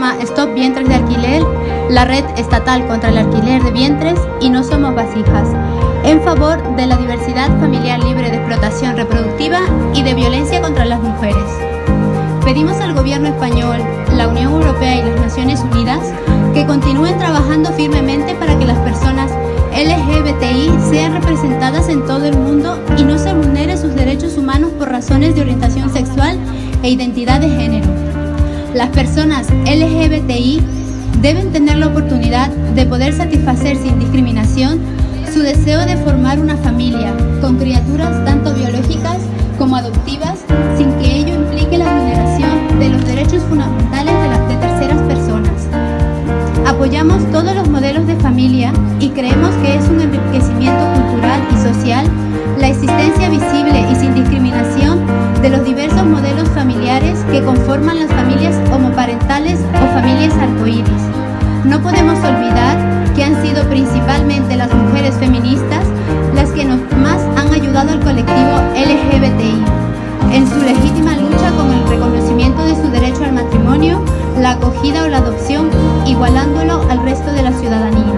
Stop Vientres de Alquiler, la red estatal contra el alquiler de vientres y No Somos Vasijas, en favor de la diversidad familiar libre de explotación reproductiva y de violencia contra las mujeres. Pedimos al gobierno español, la Unión Europea y las Naciones Unidas que continúen trabajando firmemente para que las personas LGBTI sean representadas en todo el mundo y no se vulnere sus derechos humanos por razones de orientación sexual e identidad de género. Las personas LGBTI deben tener la oportunidad de poder satisfacer sin discriminación su deseo de formar una familia con criaturas tanto biológicas como adoptivas sin que ello implique la vulneración de los derechos fundamentales de, las, de terceras personas. Apoyamos todos los modelos de familia y creemos que es un enriquecimiento cultural y social la existencia visible y sin discriminación que conforman las familias homoparentales o familias arcoíris. No podemos olvidar que han sido principalmente las mujeres feministas las que más han ayudado al colectivo LGBTI en su legítima lucha con el reconocimiento de su derecho al matrimonio, la acogida o la adopción, igualándolo al resto de la ciudadanía.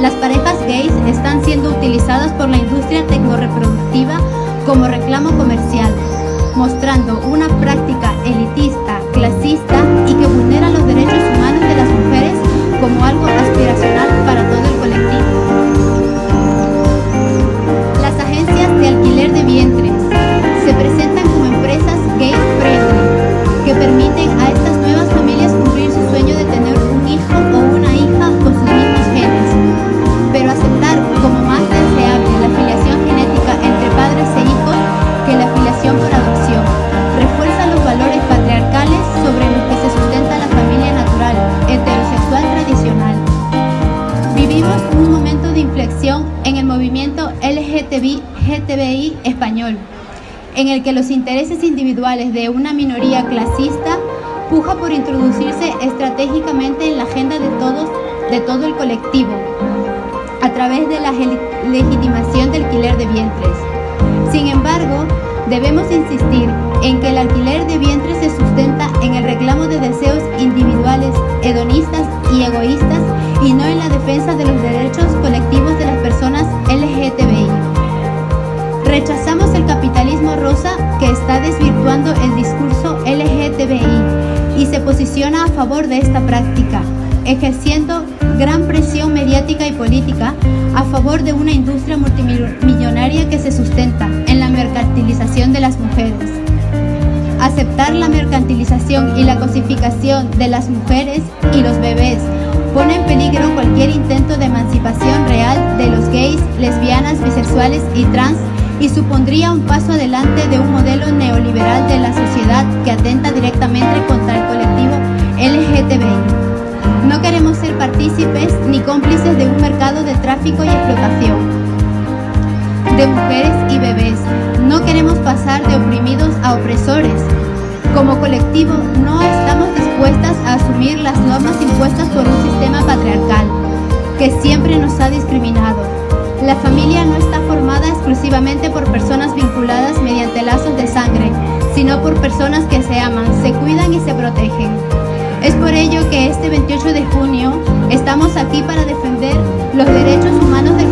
Las parejas gays están siendo utilizadas por la industria tecnoreproductiva como reclamo Vivimos un momento de inflexión en el movimiento LGTBI GTBI español, en el que los intereses individuales de una minoría clasista puja por introducirse estratégicamente en la agenda de todos, de todo el colectivo, a través de la legitimación del alquiler de vientres. Sin embargo, debemos insistir en que el alquiler de vientres se sustenta en el reclamo de deseos individuales, hedonistas y egoístas y no en la defensa de los derechos colectivos de las personas LGTBI. Rechazamos el capitalismo rosa que está desvirtuando el discurso LGTBI y se posiciona a favor de esta práctica, ejerciendo gran presión mediática y política a favor de una industria multimillonaria que se sustenta en la mercantilización de las mujeres. Aceptar la mercantilización y la cosificación de las mujeres y los bebés y trans y supondría un paso adelante de un modelo neoliberal de la sociedad que atenta directamente contra el colectivo LGTBI. No queremos ser partícipes ni cómplices de un mercado de tráfico y explotación de mujeres y bebés. No queremos pasar de oprimidos a opresores. Como colectivo no estamos dispuestas a asumir las normas impuestas por un sistema patriarcal que siempre nos ha discriminado. La familia no está formada exclusivamente por personas vinculadas mediante lazos de sangre, sino por personas que se aman, se cuidan y se protegen. Es por ello que este 28 de junio estamos aquí para defender los derechos humanos del